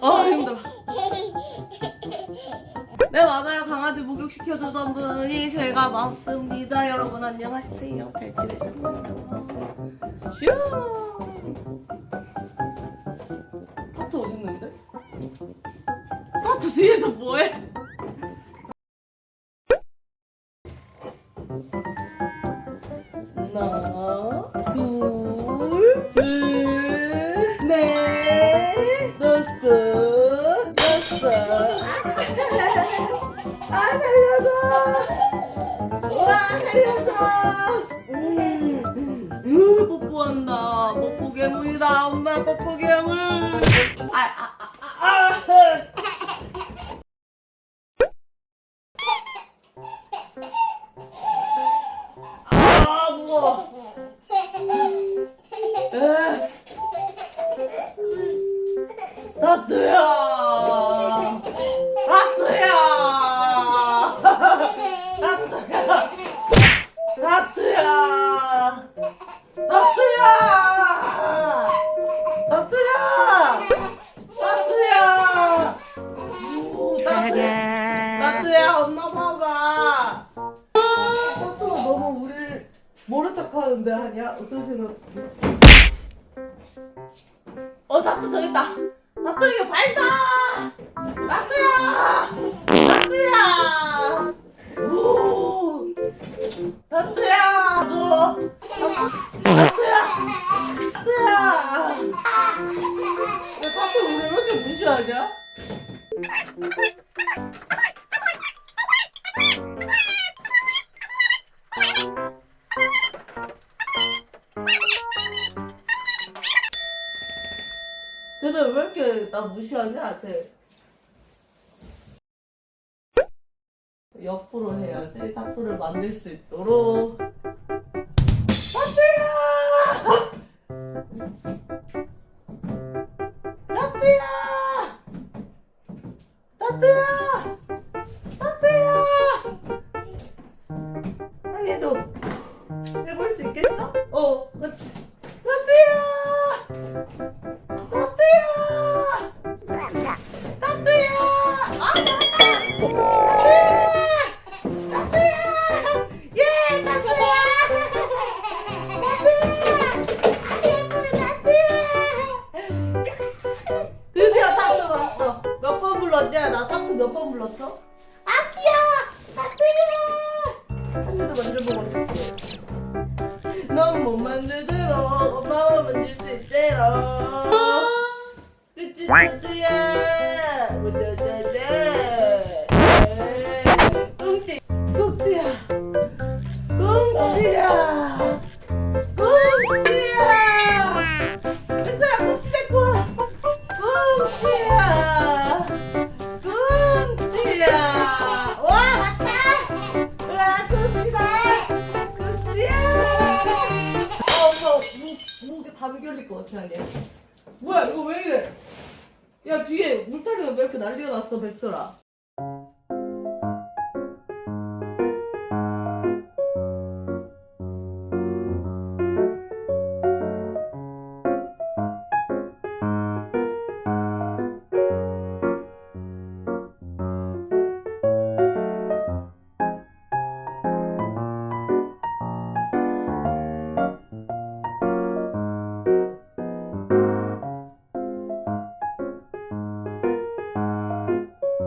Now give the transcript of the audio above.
아 힘들어 네 맞아요 강아지 목욕시켜주던 분이 제가 맞습니다 여러분 안녕하세요 잘 지내셨나요? 파트 어딨는데? 파트 뒤에서 뭐해? 하나 둘 둘, 넷, 다섯, 여섯. 아 살려줘. 우와 살려줘. 음, 음 뽀뽀한다. 뽀뽀 괴물이다 엄마 뽀뽀 괴물. 아아아아 아, 에. 나트야 나트야 하는데 하냐? 어떤 생각? 어 나트 저기 있다. 나트 이거 발사! 나트야! 나트야! 오! 나트야 너! 왜 나트 우리 왜 이렇게 무시하냐 쟤는 왜 이렇게 나 무시하냐 쟤 옆으로 해야지 타투를 만들 수 있도록. 타투야! 타투야! 타투야 불렀어? 아기야 타투야. 한 입도 만져보고 싶어 너못 만들도록 엄마만 만질 수 있대로 그치 타투야? 무자자자 담이 결릴 것 같아 아니야? 뭐야 이거 왜 이래? 야 뒤에 울타리가 왜 이렇게 난리가 났어 백설아